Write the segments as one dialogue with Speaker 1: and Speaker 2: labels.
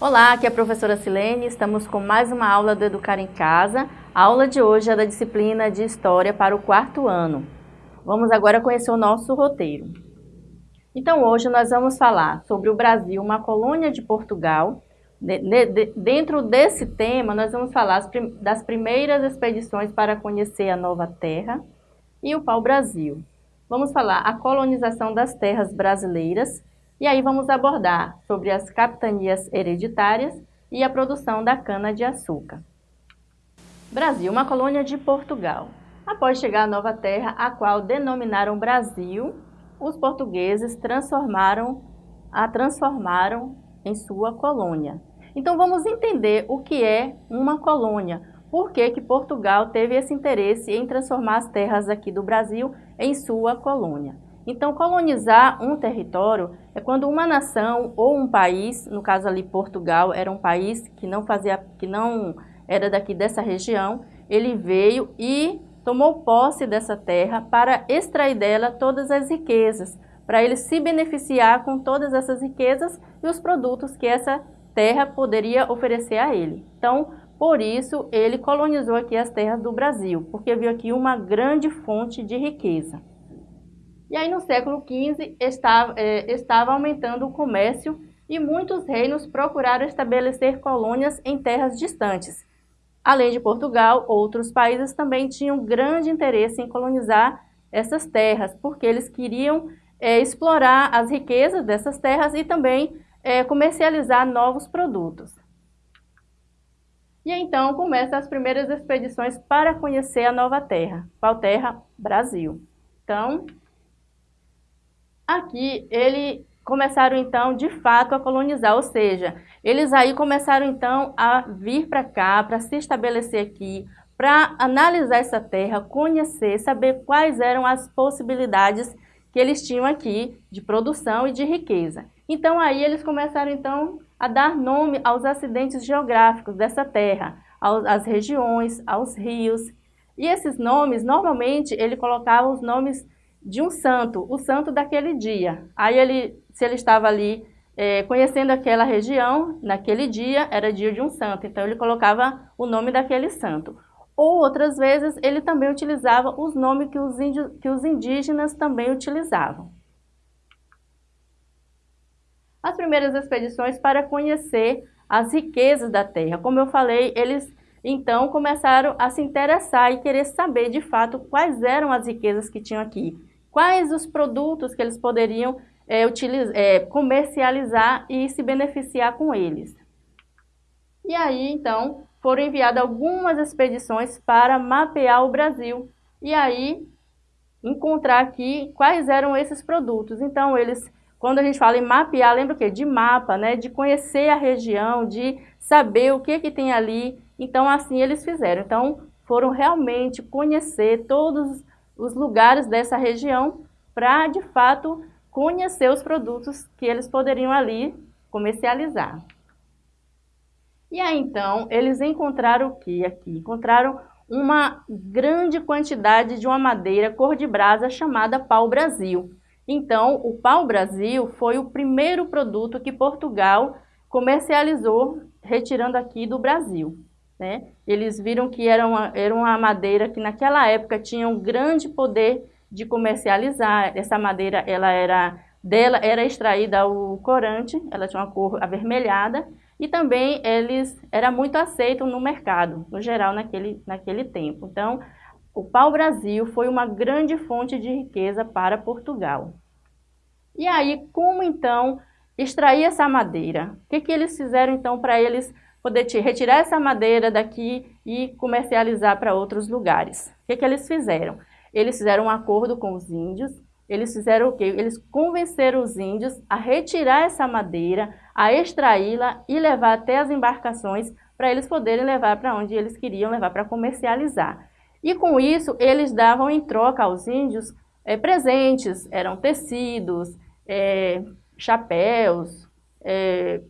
Speaker 1: Olá, aqui é a professora Silene, estamos com mais uma aula do Educar em Casa. A aula de hoje é da disciplina de História para o quarto ano. Vamos agora conhecer o nosso roteiro. Então hoje nós vamos falar sobre o Brasil, uma colônia de Portugal. De, de, dentro desse tema nós vamos falar das primeiras expedições para conhecer a Nova Terra e o pau-brasil. Vamos falar a colonização das terras brasileiras e aí vamos abordar sobre as capitanias hereditárias e a produção da cana-de-açúcar. Brasil, uma colônia de Portugal. Após chegar à Nova Terra, a qual denominaram Brasil, os portugueses transformaram, a transformaram em sua colônia. Então vamos entender o que é uma colônia. Por que, que Portugal teve esse interesse em transformar as terras aqui do Brasil em sua colônia? Então, colonizar um território é quando uma nação ou um país, no caso ali Portugal, era um país que não fazia, que não era daqui dessa região, ele veio e tomou posse dessa terra para extrair dela todas as riquezas, para ele se beneficiar com todas essas riquezas e os produtos que essa terra poderia oferecer a ele. Então, por isso, ele colonizou aqui as terras do Brasil, porque viu aqui uma grande fonte de riqueza. E aí, no século XV, estava, é, estava aumentando o comércio e muitos reinos procuraram estabelecer colônias em terras distantes, Além de Portugal, outros países também tinham grande interesse em colonizar essas terras, porque eles queriam é, explorar as riquezas dessas terras e também é, comercializar novos produtos. E então começam as primeiras expedições para conhecer a nova terra. Qual terra? Brasil. Então, aqui ele começaram então de fato a colonizar, ou seja, eles aí começaram então a vir para cá, para se estabelecer aqui, para analisar essa terra, conhecer, saber quais eram as possibilidades que eles tinham aqui de produção e de riqueza. Então aí eles começaram então a dar nome aos acidentes geográficos dessa terra, às regiões, aos rios. E esses nomes, normalmente, ele colocava os nomes de um santo, o santo daquele dia. Aí ele, se ele estava ali é, conhecendo aquela região, naquele dia era dia de um santo, então ele colocava o nome daquele santo. Ou outras vezes ele também utilizava os nomes que os, índios, que os indígenas também utilizavam. As primeiras expedições para conhecer as riquezas da terra. Como eu falei, eles então começaram a se interessar e querer saber de fato quais eram as riquezas que tinham aqui quais os produtos que eles poderiam é, utilizar, é, comercializar e se beneficiar com eles. E aí, então, foram enviadas algumas expedições para mapear o Brasil e aí encontrar aqui quais eram esses produtos. Então, eles, quando a gente fala em mapear, lembra o quê? De mapa, né? De conhecer a região, de saber o que, que tem ali. Então, assim eles fizeram. Então, foram realmente conhecer todos os lugares dessa região para, de fato, conhecer os produtos que eles poderiam ali comercializar. E aí, então, eles encontraram o que aqui? Encontraram uma grande quantidade de uma madeira cor de brasa chamada pau-brasil. Então, o pau-brasil foi o primeiro produto que Portugal comercializou, retirando aqui do Brasil. Né? Eles viram que era uma, era uma madeira que naquela época tinha um grande poder de comercializar. Essa madeira ela era, dela era extraída o corante, ela tinha uma cor avermelhada e também eles era muito aceito no mercado, no geral, naquele, naquele tempo. Então, o pau-brasil foi uma grande fonte de riqueza para Portugal. E aí, como então extrair essa madeira? O que, que eles fizeram então para eles poder retirar essa madeira daqui e comercializar para outros lugares. O que, que eles fizeram? Eles fizeram um acordo com os índios, eles fizeram o quê? Eles convenceram os índios a retirar essa madeira, a extraí-la e levar até as embarcações para eles poderem levar para onde eles queriam levar para comercializar. E com isso, eles davam em troca aos índios é, presentes, eram tecidos, é, chapéus, é,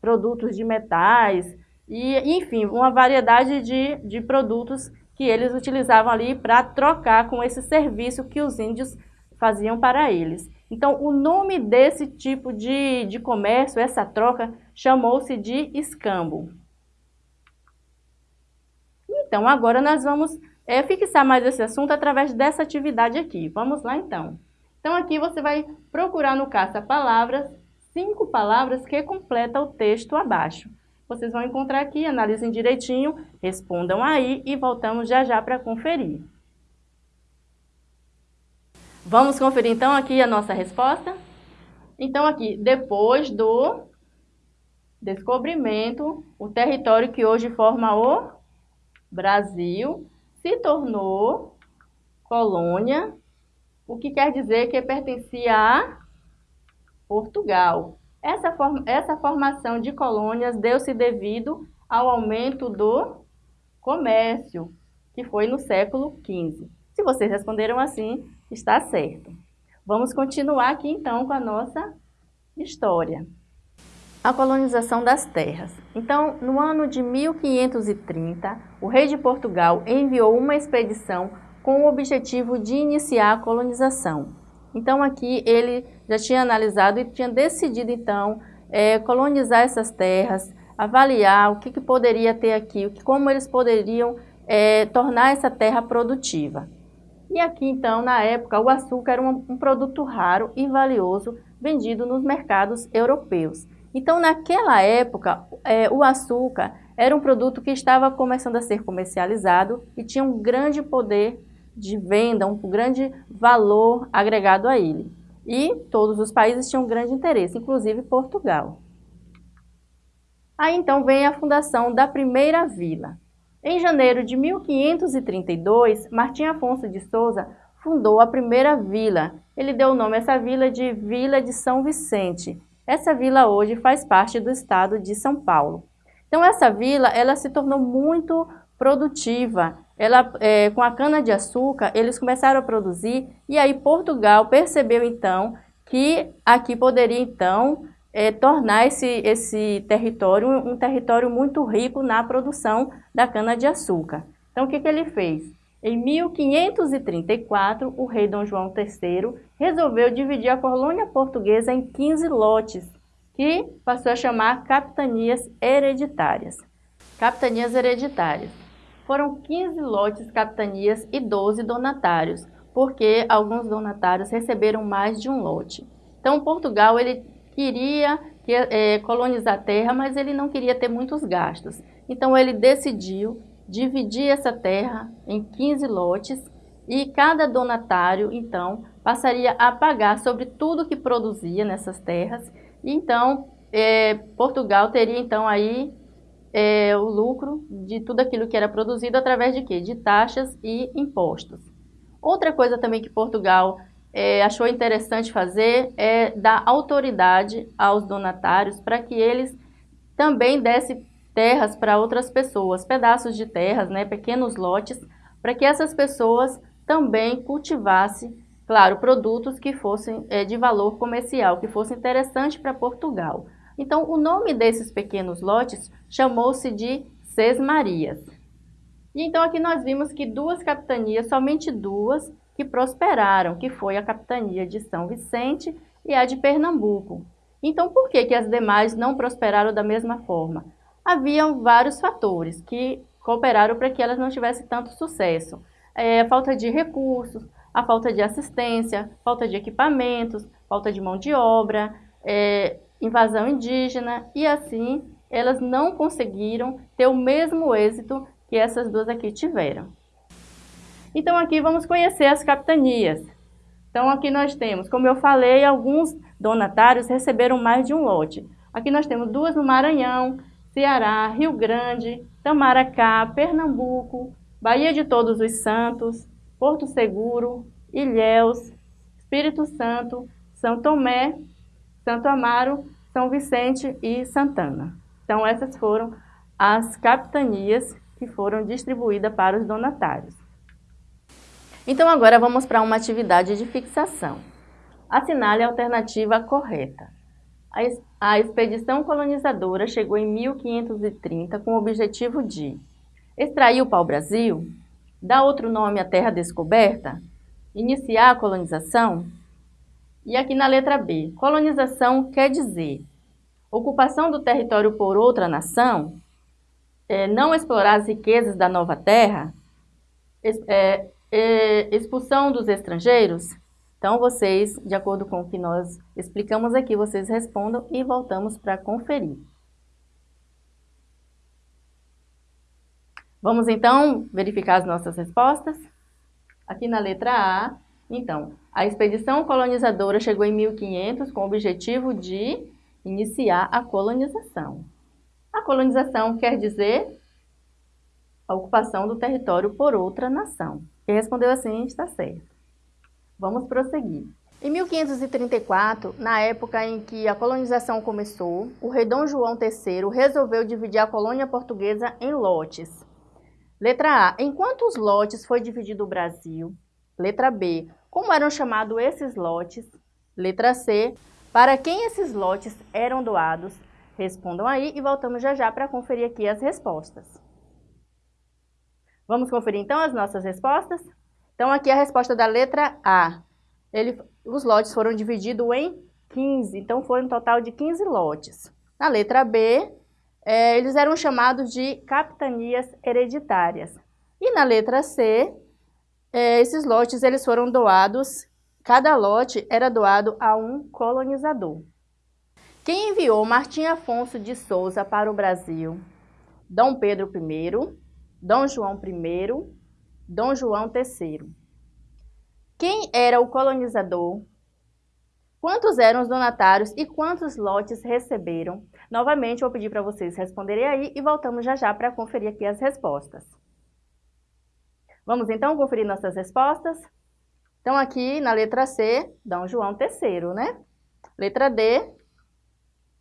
Speaker 1: produtos de metais, e enfim, uma variedade de, de produtos que eles utilizavam ali para trocar com esse serviço que os índios faziam para eles. Então, o nome desse tipo de, de comércio, essa troca, chamou-se de escambo. Então, agora nós vamos é, fixar mais esse assunto através dessa atividade aqui. Vamos lá, então. Então, aqui você vai procurar no caça-palavras cinco palavras que completam o texto abaixo. Vocês vão encontrar aqui, analisem direitinho, respondam aí e voltamos já já para conferir. Vamos conferir então aqui a nossa resposta? Então aqui, depois do descobrimento, o território que hoje forma o Brasil se tornou colônia, o que quer dizer que pertencia a Portugal. Essa, essa formação de colônias deu-se devido ao aumento do comércio, que foi no século XV. Se vocês responderam assim, está certo. Vamos continuar aqui então com a nossa história. A colonização das terras. Então, no ano de 1530, o rei de Portugal enviou uma expedição com o objetivo de iniciar a colonização. Então aqui ele já tinha analisado e tinha decidido então é, colonizar essas terras, avaliar o que, que poderia ter aqui, como eles poderiam é, tornar essa terra produtiva. E aqui então, na época, o açúcar era um, um produto raro e valioso vendido nos mercados europeus. Então, naquela época, é, o açúcar era um produto que estava começando a ser comercializado e tinha um grande poder de venda, um grande valor agregado a ele. E todos os países tinham grande interesse, inclusive Portugal. Aí então vem a fundação da primeira vila. Em janeiro de 1532, Martim Afonso de Souza fundou a primeira vila. Ele deu o nome a essa vila de Vila de São Vicente. Essa vila hoje faz parte do estado de São Paulo. Então essa vila ela se tornou muito produtiva, ela, é, com a cana-de-açúcar, eles começaram a produzir e aí Portugal percebeu então que aqui poderia então é, tornar esse, esse território um território muito rico na produção da cana-de-açúcar. Então o que, que ele fez? Em 1534, o rei Dom João III resolveu dividir a colônia portuguesa em 15 lotes, que passou a chamar capitanias hereditárias. Capitanias hereditárias. Foram 15 lotes capitanias e 12 donatários, porque alguns donatários receberam mais de um lote. Então, Portugal ele queria é, colonizar a terra, mas ele não queria ter muitos gastos. Então, ele decidiu dividir essa terra em 15 lotes e cada donatário, então, passaria a pagar sobre tudo que produzia nessas terras. Então, é, Portugal teria, então, aí é, o lucro de tudo aquilo que era produzido através de quê? De taxas e impostos. Outra coisa também que Portugal é, achou interessante fazer é dar autoridade aos donatários para que eles também dessem terras para outras pessoas, pedaços de terras, né, pequenos lotes, para que essas pessoas também cultivassem, claro, produtos que fossem é, de valor comercial, que fossem interessantes para Portugal. Então, o nome desses pequenos lotes chamou-se de Sesmarias. E então aqui nós vimos que duas capitanias, somente duas, que prosperaram, que foi a capitania de São Vicente e a de Pernambuco. Então, por que, que as demais não prosperaram da mesma forma? Haviam vários fatores que cooperaram para que elas não tivessem tanto sucesso. É, a falta de recursos, a falta de assistência, falta de equipamentos, falta de mão de obra, é, invasão indígena e assim elas não conseguiram ter o mesmo êxito que essas duas aqui tiveram. Então aqui vamos conhecer as capitanias. Então aqui nós temos, como eu falei, alguns donatários receberam mais de um lote. Aqui nós temos duas no Maranhão, Ceará, Rio Grande, Tamaracá, Pernambuco, Bahia de Todos os Santos, Porto Seguro, Ilhéus, Espírito Santo, São Tomé Santo Amaro, São Vicente e Santana. Então, essas foram as capitanias que foram distribuídas para os donatários. Então, agora vamos para uma atividade de fixação. Assinale a alternativa correta. A expedição colonizadora chegou em 1530 com o objetivo de extrair o pau-brasil, dar outro nome à terra descoberta, iniciar a colonização, e aqui na letra B, colonização quer dizer Ocupação do território por outra nação, é, não explorar as riquezas da nova terra, é, é, expulsão dos estrangeiros. Então, vocês, de acordo com o que nós explicamos aqui, vocês respondam e voltamos para conferir. Vamos, então, verificar as nossas respostas? Aqui na letra A, então, a expedição colonizadora chegou em 1500 com o objetivo de iniciar a colonização. A colonização quer dizer a ocupação do território por outra nação. Quem respondeu assim está certo. Vamos prosseguir. Em 1534, na época em que a colonização começou, o rei Dom João III resolveu dividir a colônia portuguesa em lotes. Letra A. Em quantos lotes foi dividido o Brasil? Letra B. Como eram chamados esses lotes? Letra C. Para quem esses lotes eram doados? Respondam aí e voltamos já já para conferir aqui as respostas. Vamos conferir então as nossas respostas? Então aqui a resposta da letra A. Ele, os lotes foram divididos em 15, então foi um total de 15 lotes. Na letra B, é, eles eram chamados de capitanias hereditárias. E na letra C, é, esses lotes eles foram doados Cada lote era doado a um colonizador. Quem enviou Martim Afonso de Souza para o Brasil? Dom Pedro I, Dom João I, Dom João III. Quem era o colonizador? Quantos eram os donatários e quantos lotes receberam? Novamente, vou pedir para vocês responderem aí e voltamos já já para conferir aqui as respostas. Vamos então conferir nossas respostas? Então, aqui na letra C, Dom João III, né? Letra D,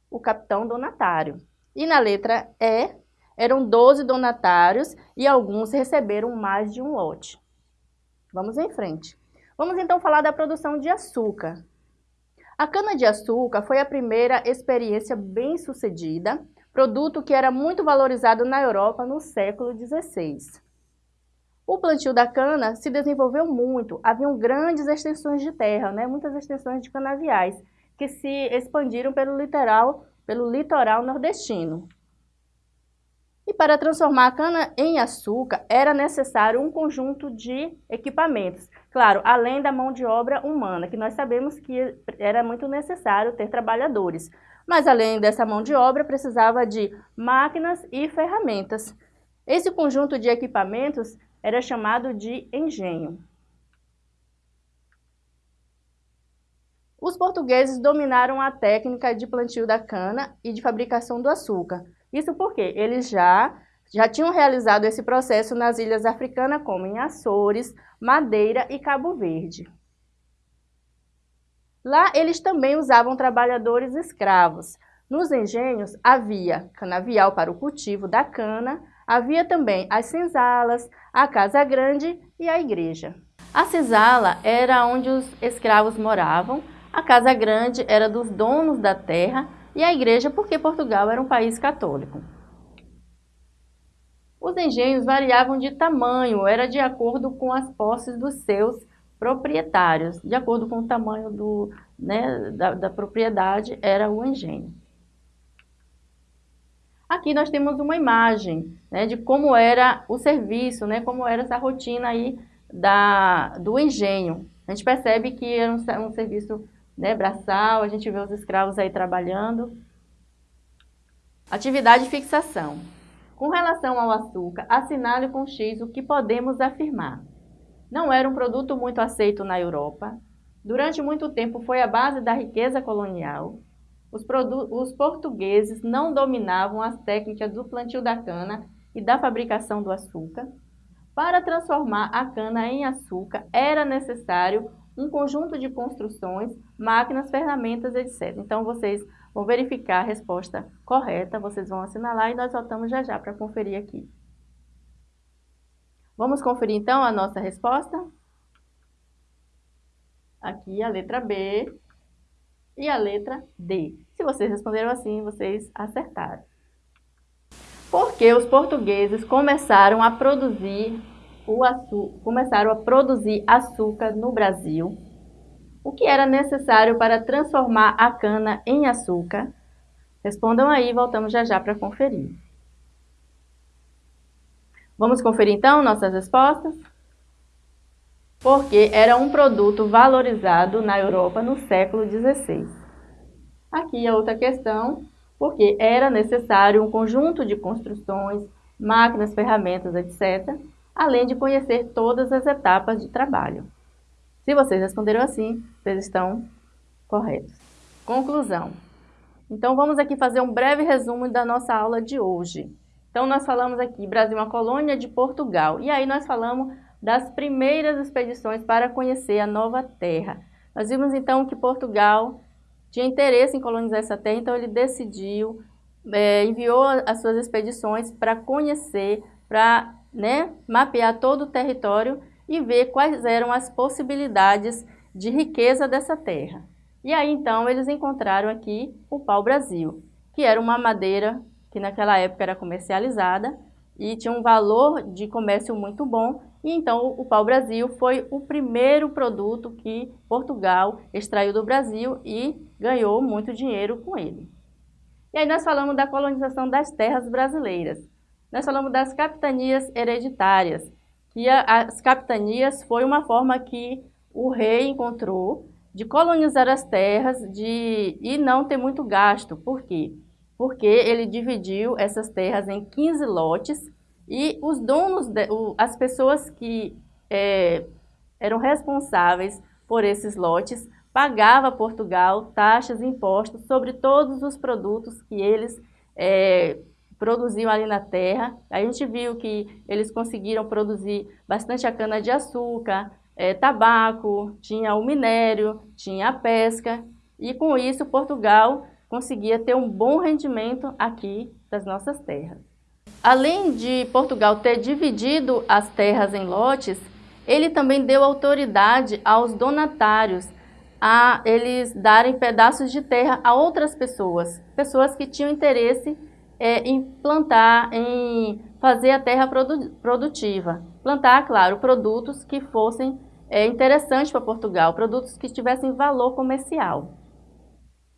Speaker 1: o capitão donatário. E na letra E, eram 12 donatários e alguns receberam mais de um lote. Vamos em frente. Vamos então falar da produção de açúcar. A cana-de-açúcar foi a primeira experiência bem sucedida, produto que era muito valorizado na Europa no século XVI. O plantio da cana se desenvolveu muito, haviam grandes extensões de terra, né? muitas extensões de canaviais, que se expandiram pelo litoral, pelo litoral nordestino. E para transformar a cana em açúcar, era necessário um conjunto de equipamentos. Claro, além da mão de obra humana, que nós sabemos que era muito necessário ter trabalhadores. Mas além dessa mão de obra, precisava de máquinas e ferramentas. Esse conjunto de equipamentos era chamado de engenho. Os portugueses dominaram a técnica de plantio da cana e de fabricação do açúcar. Isso porque eles já, já tinham realizado esse processo nas ilhas africanas, como em Açores, Madeira e Cabo Verde. Lá eles também usavam trabalhadores escravos. Nos engenhos havia canavial para o cultivo da cana, Havia também as senzalas, a casa grande e a igreja. A senzala era onde os escravos moravam, a casa grande era dos donos da terra e a igreja porque Portugal era um país católico. Os engenhos variavam de tamanho, era de acordo com as posses dos seus proprietários. De acordo com o tamanho do, né, da, da propriedade, era o engenho. Aqui nós temos uma imagem né, de como era o serviço, né, como era essa rotina aí da, do engenho. A gente percebe que era um, um serviço né, braçal, a gente vê os escravos aí trabalhando. Atividade de fixação. Com relação ao açúcar, assinale com X o que podemos afirmar. Não era um produto muito aceito na Europa. Durante muito tempo foi a base da riqueza colonial os, os portugueses não dominavam as técnicas do plantio da cana e da fabricação do açúcar. Para transformar a cana em açúcar, era necessário um conjunto de construções, máquinas, ferramentas, etc. Então, vocês vão verificar a resposta correta, vocês vão assinalar e nós voltamos já já para conferir aqui. Vamos conferir, então, a nossa resposta? Aqui a letra B, e a letra D. Se vocês responderam assim, vocês acertaram. Porque os portugueses começaram a produzir o açúcar, começaram a produzir açúcar no Brasil. O que era necessário para transformar a cana em açúcar? Respondam aí voltamos já já para conferir. Vamos conferir então nossas respostas? Porque era um produto valorizado na Europa no século XVI. Aqui a outra questão, porque era necessário um conjunto de construções, máquinas, ferramentas, etc., além de conhecer todas as etapas de trabalho. Se vocês responderam assim, vocês estão corretos. Conclusão. Então, vamos aqui fazer um breve resumo da nossa aula de hoje. Então, nós falamos aqui, Brasil é uma colônia de Portugal. E aí nós falamos das primeiras expedições para conhecer a nova terra. Nós vimos, então, que Portugal tinha interesse em colonizar essa terra, então ele decidiu, é, enviou as suas expedições para conhecer, para né, mapear todo o território e ver quais eram as possibilidades de riqueza dessa terra. E aí, então, eles encontraram aqui o pau-brasil, que era uma madeira que naquela época era comercializada e tinha um valor de comércio muito bom. E então o pau-brasil foi o primeiro produto que Portugal extraiu do Brasil e ganhou muito dinheiro com ele. E aí nós falamos da colonização das terras brasileiras. Nós falamos das capitanias hereditárias, que as capitanias foi uma forma que o rei encontrou de colonizar as terras de, e não ter muito gasto. Por quê? Porque ele dividiu essas terras em 15 lotes e os donos, de, o, as pessoas que é, eram responsáveis por esses lotes pagava a Portugal taxas e impostos sobre todos os produtos que eles é, produziam ali na terra. A gente viu que eles conseguiram produzir bastante a cana-de-açúcar, é, tabaco, tinha o minério, tinha a pesca, e com isso Portugal conseguia ter um bom rendimento aqui das nossas terras. Além de Portugal ter dividido as terras em lotes, ele também deu autoridade aos donatários a eles darem pedaços de terra a outras pessoas, pessoas que tinham interesse é, em plantar, em fazer a terra produ produtiva. Plantar, claro, produtos que fossem é, interessante para Portugal, produtos que tivessem valor comercial.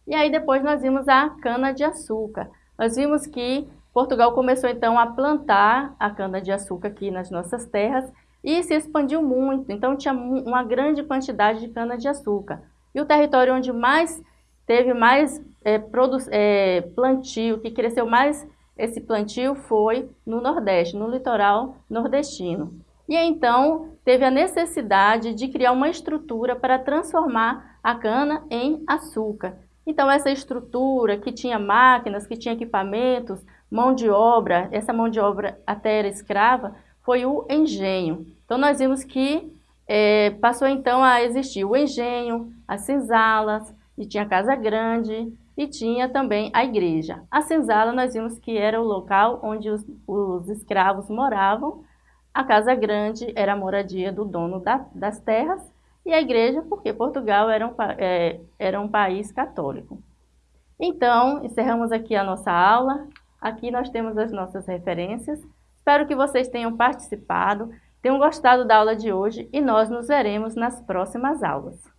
Speaker 1: E aí depois nós vimos a cana-de-açúcar. Nós vimos que Portugal começou então a plantar a cana-de-açúcar aqui nas nossas terras e se expandiu muito, então tinha uma grande quantidade de cana-de-açúcar. E o território onde mais teve mais é, é, plantio, que cresceu mais esse plantio foi no Nordeste, no litoral nordestino. E então teve a necessidade de criar uma estrutura para transformar a cana em açúcar. Então essa estrutura que tinha máquinas, que tinha equipamentos, mão de obra, essa mão de obra até era escrava, foi o engenho. Então nós vimos que é, passou então a existir o engenho, as senzalas, e tinha a casa grande, e tinha também a igreja. A senzala nós vimos que era o local onde os, os escravos moravam, a casa grande era a moradia do dono da, das terras e a igreja porque Portugal era um, é, era um país católico. Então, encerramos aqui a nossa aula. Aqui nós temos as nossas referências. Espero que vocês tenham participado, tenham gostado da aula de hoje e nós nos veremos nas próximas aulas.